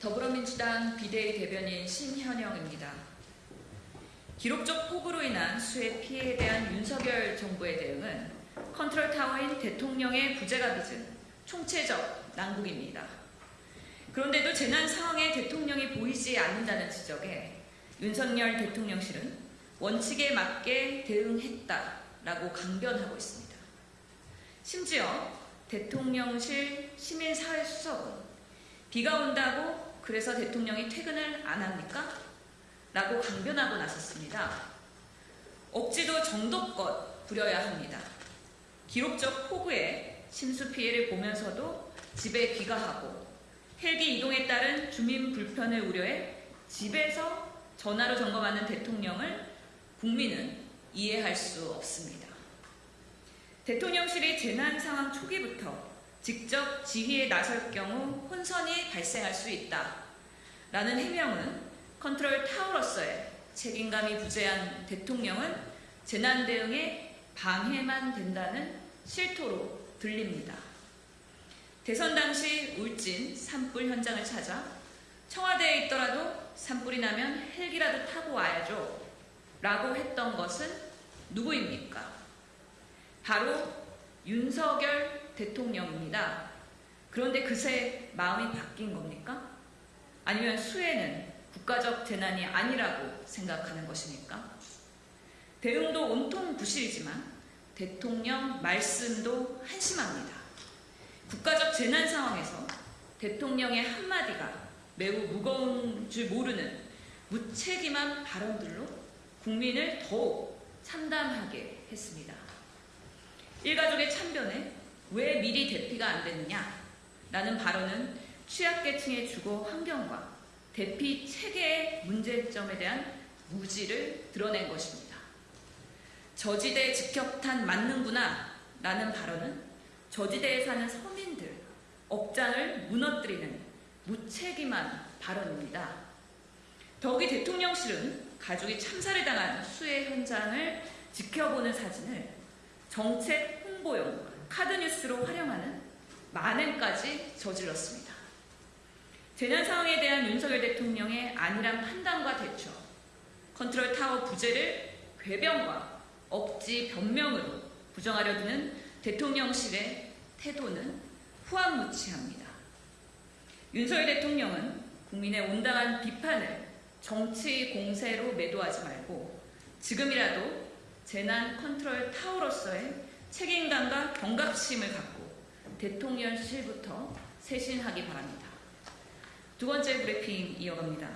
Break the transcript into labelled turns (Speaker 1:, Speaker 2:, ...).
Speaker 1: 더불어민주당 비대위 대변인 신현영입니다. 기록적 폭우로 인한 수해 피해에 대한 윤석열 정부의 대응은 컨트롤 타워인 대통령의 부재가 빚은 총체적 난국입니다. 그런데도 재난 상황에 대통령이 보이지 않는다는 지적에 윤석열 대통령실은 원칙에 맞게 대응했다라고 강변하고 있습니다. 심지어 대통령실 시민사회수석은 비가 온다고 그래서 대통령이 퇴근을 안 합니까? 라고 강변하고 나섰습니다. 억지도 정도껏 부려야 합니다. 기록적 폭우에 침수 피해를 보면서도 집에 귀가하고 헬기 이동에 따른 주민 불편을 우려해 집에서 전화로 점검하는 대통령을 국민은 이해할 수 없습니다. 대통령실이 재난 상황 초기부터 직접 지휘에 나설 경우 혼선이 발생할 수 있다. 라는 해명은 컨트롤 타워로서의 책임감이 부재한 대통령은 재난 대응에 방해만 된다는 실토로 들립니다. 대선 당시 울진 산불 현장을 찾아 청와대에 있더라도 산불이 나면 헬기라도 타고 와야죠. 라고 했던 것은 누구입니까? 바로 윤석열 대통령입니다. 그런데 그새 마음이 바뀐 겁니까? 아니면 수해는 국가적 재난이 아니라고 생각하는 것입니까? 대응도 온통 부실이지만 대통령 말씀도 한심합니다. 국가적 재난 상황에서 대통령의 한마디가 매우 무거운 줄 모르는 무책임한 발언들로 국민을 더욱 참담하게 했습니다. 일가족의 참변에 왜 미리 대피가 안 됐느냐? 라는 발언은 취약계층의 주거 환경과 대피 체계의 문제점에 대한 무지를 드러낸 것입니다. 저지대 직격탄 맞는구나 라는 발언은 저지대에 사는 서민들, 억장을 무너뜨리는 무책임한 발언입니다. 더욱이 대통령실은 가족이 참사를 당한 수해 현장을 지켜보는 사진을 정책 홍보용 카드뉴스로 활용하는 만행까지 저질렀습니다. 재난 상황에 대한 윤석열 대통령의 안일한 판단과 대처, 컨트롤 타워 부재를 궤변과 억지 변명으로 부정하려 드는 대통령실의 태도는 후안무치합니다. 윤석열 대통령은 국민의 온당한 비판을 정치 공세로 매도하지 말고 지금이라도 재난 컨트롤 타워로서의 책임감과 경각심을 갖고 대통령실부터 쇄신하기 바랍니다. 두 번째 브리핑 이어갑니다.